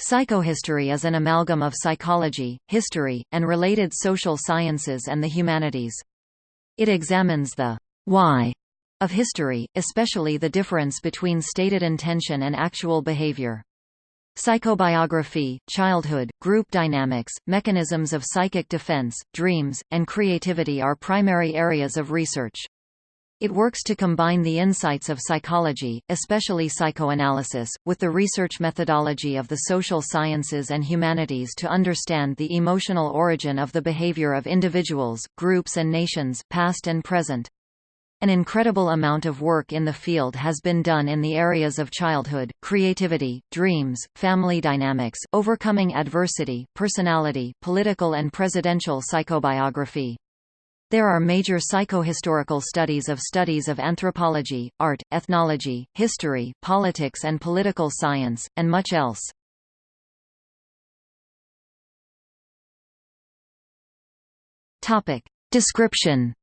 Psychohistory is an amalgam of psychology, history, and related social sciences and the humanities. It examines the why of history, especially the difference between stated intention and actual behavior. Psychobiography, childhood, group dynamics, mechanisms of psychic defense, dreams, and creativity are primary areas of research. It works to combine the insights of psychology, especially psychoanalysis, with the research methodology of the social sciences and humanities to understand the emotional origin of the behavior of individuals, groups and nations, past and present. An incredible amount of work in the field has been done in the areas of childhood, creativity, dreams, family dynamics, overcoming adversity, personality, political and presidential psychobiography. There are major psychohistorical studies of studies of anthropology, art, ethnology, history, politics and political science, and much else. Description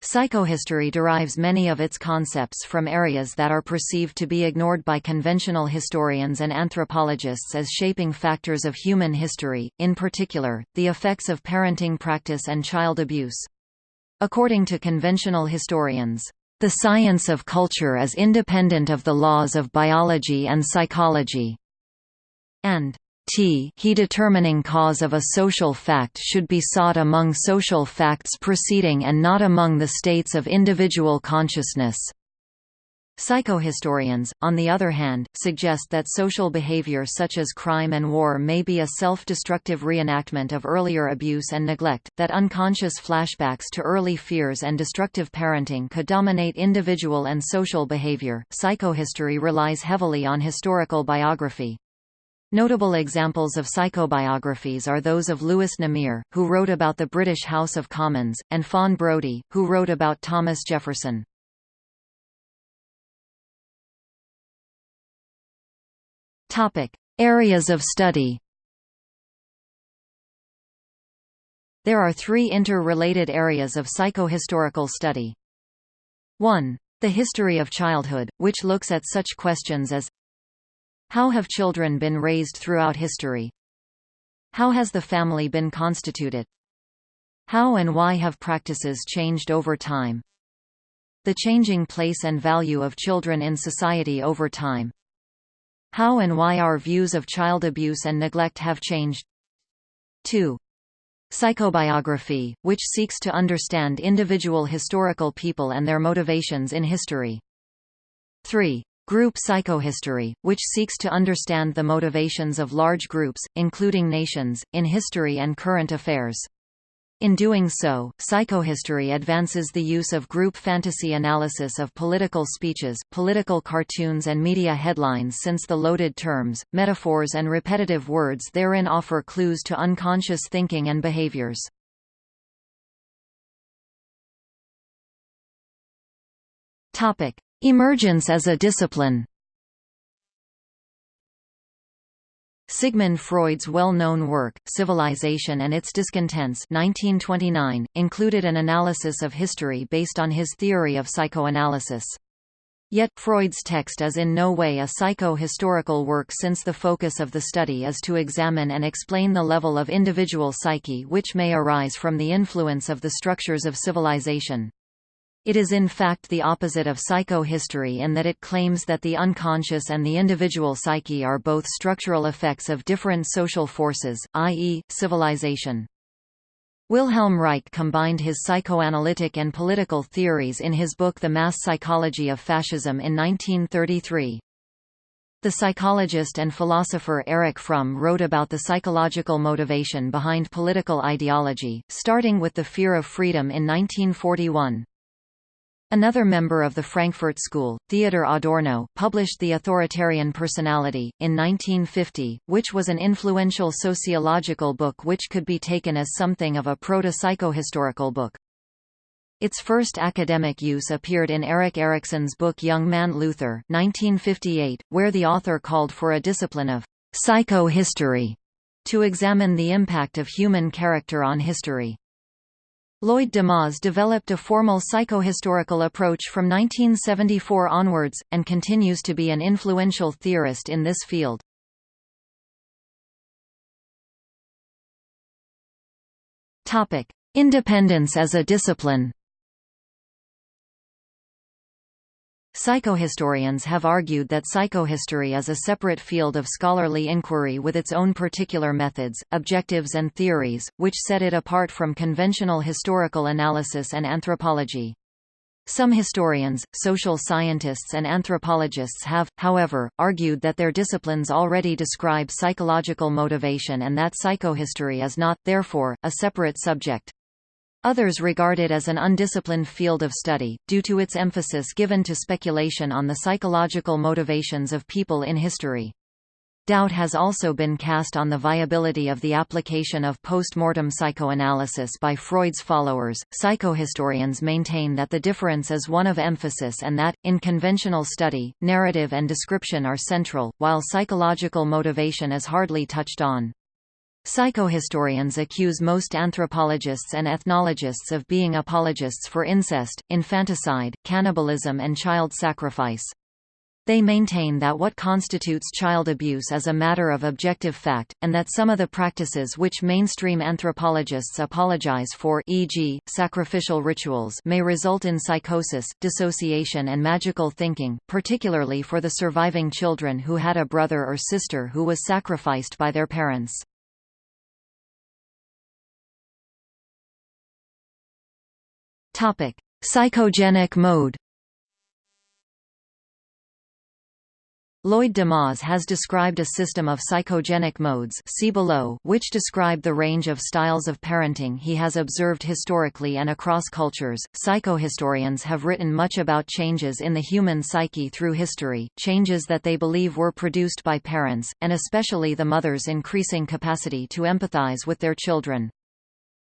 Psychohistory derives many of its concepts from areas that are perceived to be ignored by conventional historians and anthropologists as shaping factors of human history, in particular, the effects of parenting practice and child abuse. According to conventional historians, the science of culture is independent of the laws of biology and psychology, and t he determining cause of a social fact should be sought among social facts preceding and not among the states of individual consciousness. Psychohistorians, on the other hand, suggest that social behavior such as crime and war may be a self-destructive reenactment of earlier abuse and neglect, that unconscious flashbacks to early fears and destructive parenting could dominate individual and social behavior. Psychohistory relies heavily on historical biography. Notable examples of psychobiographies are those of Lewis Namier, who wrote about the British House of Commons, and Fawn Brodie, who wrote about Thomas Jefferson. Topic: Areas of study. There are three interrelated areas of psychohistorical study. 1. The history of childhood, which looks at such questions as how have children been raised throughout history? How has the family been constituted? How and why have practices changed over time? The changing place and value of children in society over time. How and why our views of child abuse and neglect have changed. 2. Psychobiography, which seeks to understand individual historical people and their motivations in history. 3. Group psychohistory, which seeks to understand the motivations of large groups, including nations, in history and current affairs. In doing so, psychohistory advances the use of group fantasy analysis of political speeches, political cartoons and media headlines since the loaded terms, metaphors and repetitive words therein offer clues to unconscious thinking and behaviors. Topic: Emergence as a discipline Sigmund Freud's well-known work, Civilization and its Discontents 1929, included an analysis of history based on his theory of psychoanalysis. Yet, Freud's text is in no way a psycho-historical work since the focus of the study is to examine and explain the level of individual psyche which may arise from the influence of the structures of civilization. It is in fact the opposite of psychohistory in that it claims that the unconscious and the individual psyche are both structural effects of different social forces, i.e., civilization. Wilhelm Reich combined his psychoanalytic and political theories in his book The Mass Psychology of Fascism in 1933. The psychologist and philosopher Erich Fromm wrote about the psychological motivation behind political ideology, starting with the fear of freedom in 1941. Another member of the Frankfurt School, Theodor Adorno, published The Authoritarian Personality, in 1950, which was an influential sociological book which could be taken as something of a proto-psychohistorical book. Its first academic use appeared in Erik Erikson's book Young Man Luther 1958, where the author called for a discipline of psychohistory to examine the impact of human character on history. Lloyd deMause developed a formal psychohistorical approach from 1974 onwards, and continues to be an influential theorist in this field. Independence as a discipline Psychohistorians have argued that psychohistory is a separate field of scholarly inquiry with its own particular methods, objectives and theories, which set it apart from conventional historical analysis and anthropology. Some historians, social scientists and anthropologists have, however, argued that their disciplines already describe psychological motivation and that psychohistory is not, therefore, a separate subject. Others regard it as an undisciplined field of study, due to its emphasis given to speculation on the psychological motivations of people in history. Doubt has also been cast on the viability of the application of post-mortem psychoanalysis by Freud's followers. Psychohistorians maintain that the difference is one of emphasis and that, in conventional study, narrative and description are central, while psychological motivation is hardly touched on. Psychohistorians accuse most anthropologists and ethnologists of being apologists for incest, infanticide, cannibalism and child sacrifice. They maintain that what constitutes child abuse is a matter of objective fact, and that some of the practices which mainstream anthropologists apologize for e.g., sacrificial rituals may result in psychosis, dissociation and magical thinking, particularly for the surviving children who had a brother or sister who was sacrificed by their parents. Topic: Psychogenic mode. Lloyd deMause has described a system of psychogenic modes see below, which describe the range of styles of parenting he has observed historically and across cultures. Psychohistorians have written much about changes in the human psyche through history, changes that they believe were produced by parents, and especially the mother's increasing capacity to empathize with their children.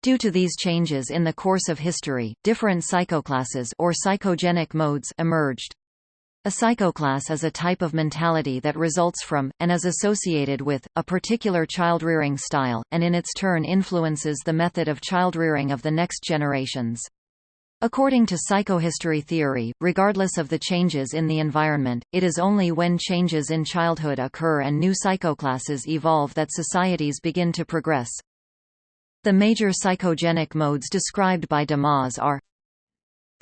Due to these changes in the course of history, different psychoclasses or psychogenic modes emerged. A psychoclass is a type of mentality that results from, and is associated with, a particular childrearing style, and in its turn influences the method of childrearing of the next generations. According to psychohistory theory, regardless of the changes in the environment, it is only when changes in childhood occur and new psychoclasses evolve that societies begin to progress. The major psychogenic modes described by deMause are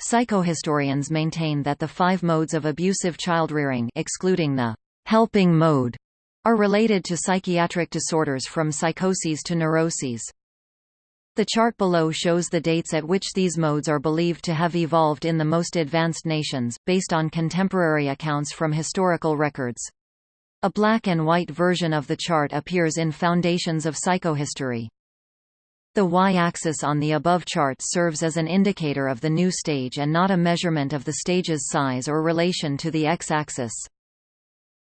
Psychohistorians maintain that the five modes of abusive childrearing excluding the helping mode are related to psychiatric disorders from psychoses to neuroses. The chart below shows the dates at which these modes are believed to have evolved in the most advanced nations, based on contemporary accounts from historical records. A black and white version of the chart appears in Foundations of Psychohistory. The y-axis on the above chart serves as an indicator of the new stage and not a measurement of the stage's size or relation to the x-axis.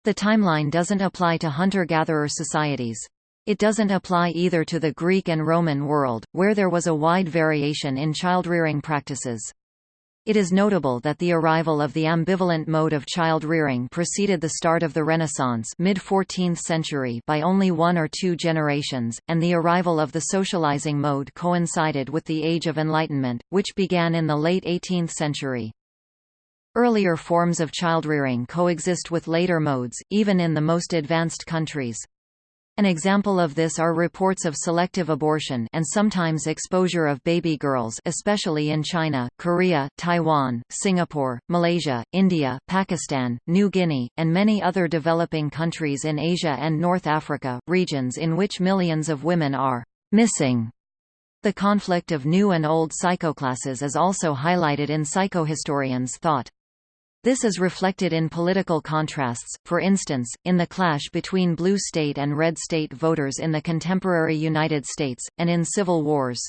The timeline doesn't apply to hunter-gatherer societies. It doesn't apply either to the Greek and Roman world, where there was a wide variation in child-rearing practices. It is notable that the arrival of the ambivalent mode of child rearing preceded the start of the Renaissance mid-14th century by only one or two generations, and the arrival of the socializing mode coincided with the Age of Enlightenment, which began in the late 18th century. Earlier forms of childrearing coexist with later modes, even in the most advanced countries. An example of this are reports of selective abortion and sometimes exposure of baby girls especially in China, Korea, Taiwan, Singapore, Malaysia, India, Pakistan, New Guinea, and many other developing countries in Asia and North Africa, regions in which millions of women are missing. The conflict of new and old psychoclasses is also highlighted in psychohistorians' thought. This is reflected in political contrasts, for instance, in the clash between blue state and red state voters in the contemporary United States, and in civil wars.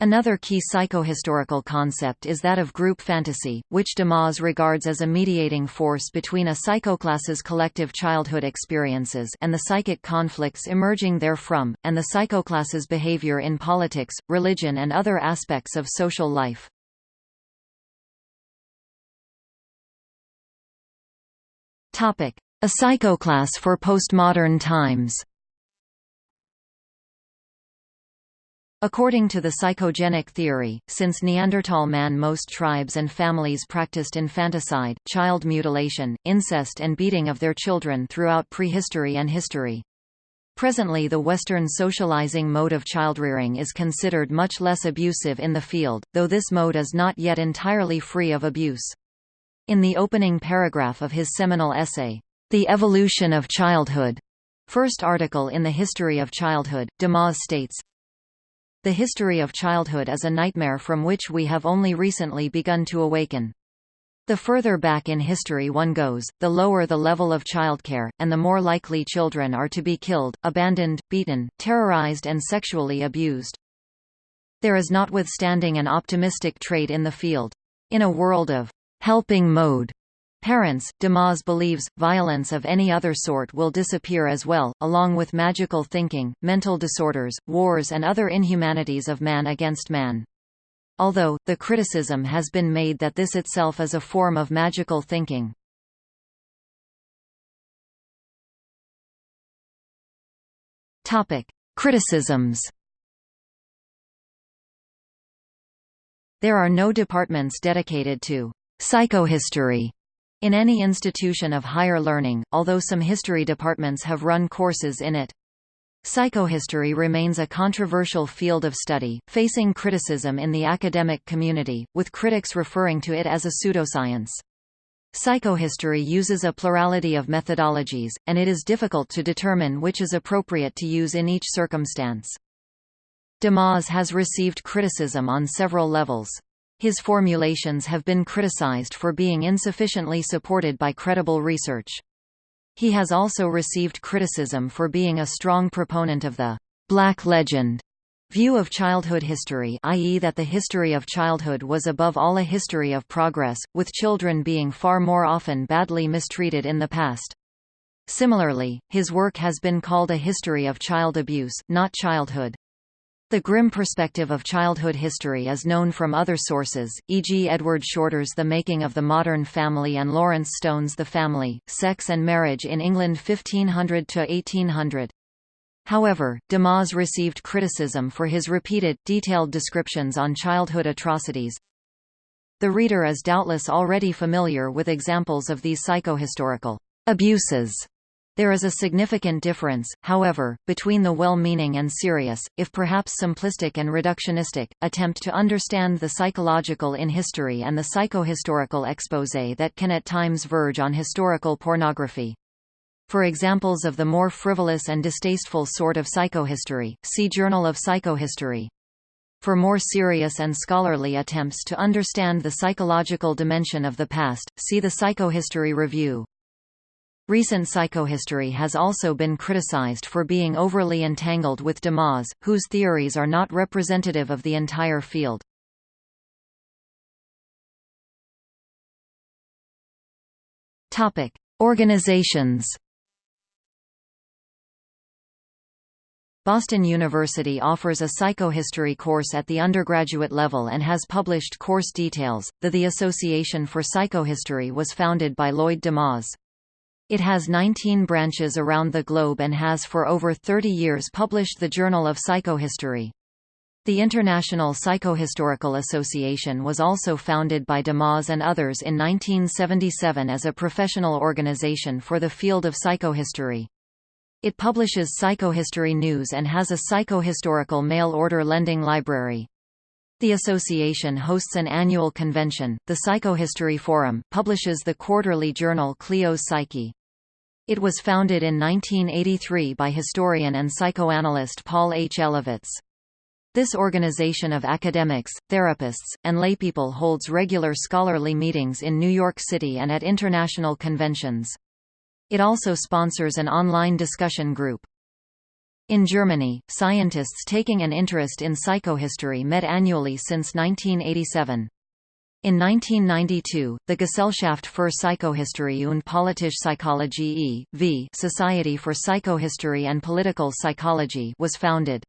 Another key psychohistorical concept is that of group fantasy, which deMause regards as a mediating force between a psychoclass's collective childhood experiences and the psychic conflicts emerging therefrom, and the psychoclass's behavior in politics, religion and other aspects of social life. Topic: A psychoclass for postmodern times. According to the psychogenic theory, since Neanderthal man most tribes and families practiced infanticide, child mutilation, incest and beating of their children throughout prehistory and history. Presently the Western socializing mode of childrearing is considered much less abusive in the field, though this mode is not yet entirely free of abuse. In the opening paragraph of his seminal essay, The Evolution of Childhood, first article in the History of Childhood, deMause states, the history of childhood is a nightmare from which we have only recently begun to awaken. The further back in history one goes, the lower the level of childcare, and the more likely children are to be killed, abandoned, beaten, terrorized and sexually abused. There is notwithstanding an optimistic trait in the field. In a world of helping mode, Parents, deMause believes, violence of any other sort will disappear as well, along with magical thinking, mental disorders, wars and other inhumanities of man against man. Although, the criticism has been made that this itself is a form of magical thinking. Criticisms There are no departments dedicated to psychohistory in any institution of higher learning, although some history departments have run courses in it. Psychohistory remains a controversial field of study, facing criticism in the academic community, with critics referring to it as a pseudoscience. Psychohistory uses a plurality of methodologies, and it is difficult to determine which is appropriate to use in each circumstance. deMause has received criticism on several levels. His formulations have been criticized for being insufficiently supported by credible research. He has also received criticism for being a strong proponent of the «black legend» view of childhood history i.e. that the history of childhood was above all a history of progress, with children being far more often badly mistreated in the past. Similarly, his work has been called a history of child abuse, not childhood. The grim perspective of childhood history is known from other sources, e.g. Edward Shorter's The Making of the Modern Family and Lawrence Stone's The Family, Sex and Marriage in England 1500–1800. However, deMause received criticism for his repeated, detailed descriptions on childhood atrocities. The reader is doubtless already familiar with examples of these psychohistorical abuses there is a significant difference, however, between the well-meaning and serious, if perhaps simplistic and reductionistic, attempt to understand the psychological in history and the psychohistorical exposé that can at times verge on historical pornography. For examples of the more frivolous and distasteful sort of psychohistory, see Journal of Psychohistory. For more serious and scholarly attempts to understand the psychological dimension of the past, see the Psychohistory Review. Recent psychohistory has also been criticized for being overly entangled with deMause, whose theories are not representative of the entire field. Topic: Organizations. Boston University offers a psychohistory course at the undergraduate level and has published course details. The The Association for Psychohistory was founded by Lloyd deMause. It has 19 branches around the globe and has for over 30 years published the Journal of Psychohistory. The International Psychohistorical Association was also founded by deMause and others in 1977 as a professional organization for the field of psychohistory. It publishes psychohistory news and has a psychohistorical mail-order lending library. The association hosts an annual convention, the Psychohistory Forum, publishes the quarterly journal Clio's Psyche. It was founded in 1983 by historian and psychoanalyst Paul H. Elovitz. This organization of academics, therapists, and laypeople holds regular scholarly meetings in New York City and at international conventions. It also sponsors an online discussion group. In Germany, scientists taking an interest in psychohistory met annually since 1987. In 1992, the Gesellschaft für Psychohistorie und politische Psychologie e.V. Society for Psychohistory and Political Psychology was founded.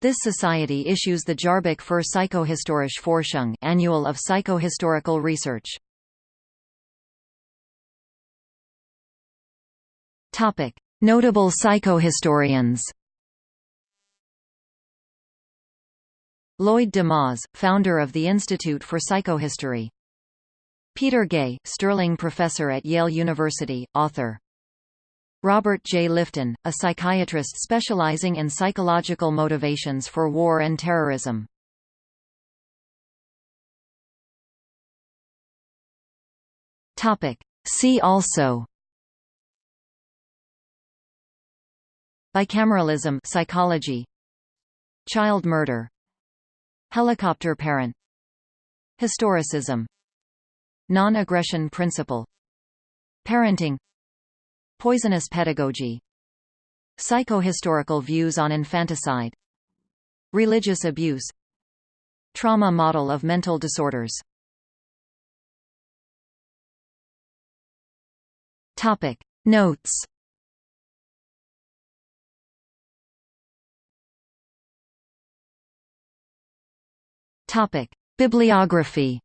This society issues the Jahrbuch für Psychohistorische Forschung annual of psychohistorical research. Notable psychohistorians Lloyd deMause, founder of the Institute for Psychohistory. Peter Gay, Sterling Professor at Yale University, author. Robert J. Lifton, a psychiatrist specializing in psychological motivations for war and terrorism. Topic. See also Bicameralism psychology Child murder Helicopter parent. Historicism. Non-aggression principle. Parenting. Poisonous pedagogy. Psychohistorical views on infanticide. Religious abuse. Trauma model of mental disorders. Topic. Notes Topic Bibliography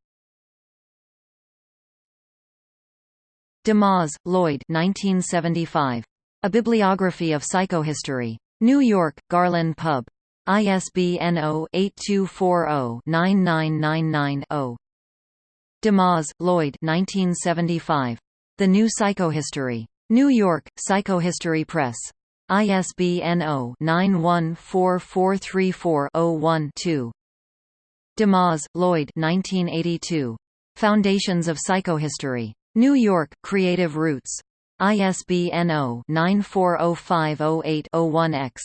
deMause, Lloyd 1975. A Bibliography of Psychohistory. New York, Garland Pub. ISBN 0-8240-9999-0. deMause, Lloyd 1975. The New Psychohistory. New York, Psychohistory Press. ISBN 0-914434-01-2. deMause, Lloyd 1982. Foundations of Psychohistory. New York, Creative Roots. ISBN 0-940508-01-X.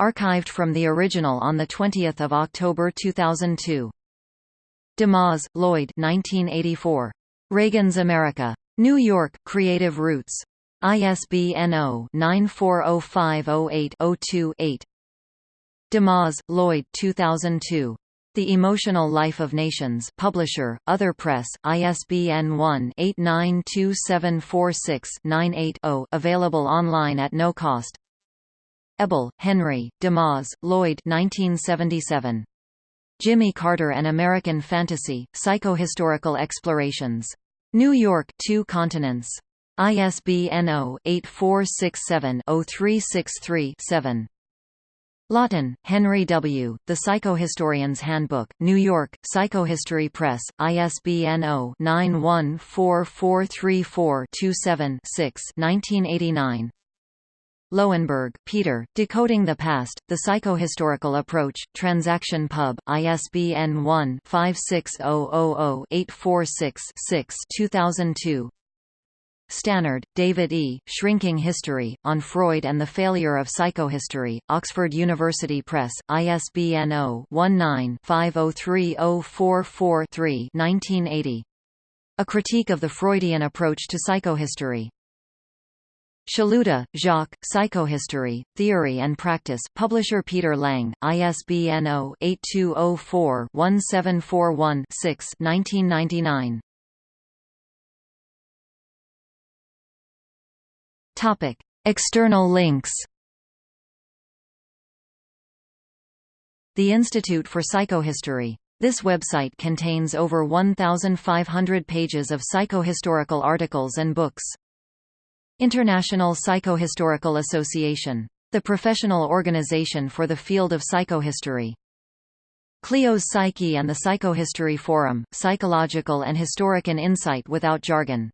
Archived from the original on 20 October 2002. deMause, Lloyd 1984. Reagan's America. New York, Creative Roots. ISBN 0-940508-02-8. deMause, Lloyd 2002. The Emotional Life of Nations Publisher, Other Press, ISBN 1-892746-98-0 available online at no cost Ebel, Henry, deMause, Lloyd 1977. Jimmy Carter and American Fantasy, Psychohistorical Explorations. New York, Two Continents. ISBN 0-8467-0363-7. Lawton, Henry W., The Psychohistorian's Handbook, New York, Psychohistory Press, ISBN 0-914434-27-6 1989. Loewenberg, Peter, Decoding the Past, The Psychohistorical Approach, Transaction Pub, ISBN 1-56000-846-6 2002. Stannard, David E., Shrinking History, On Freud and the Failure of Psychohistory, Oxford University Press, ISBN 0-19-503044-3 1980. A Critique of the Freudian Approach to Psychohistory. Szaluta, Jacques, Psychohistory, Theory and Practice Publisher Peter Lang, ISBN 0-8204-1741-6 1999. Topic. External links The Institute for Psychohistory. This website contains over 1,500 pages of psychohistorical articles and books. International Psychohistorical Association. The professional organization for the field of psychohistory. Clio's Psyche and the Psychohistory Forum, Psychological and Historic Insight without jargon.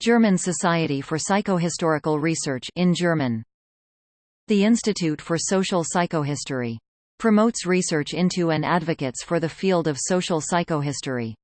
German Society for Psychohistorical Research in German. The Institute for Social Psychohistory. Promotes research into and advocates for the field of social psychohistory.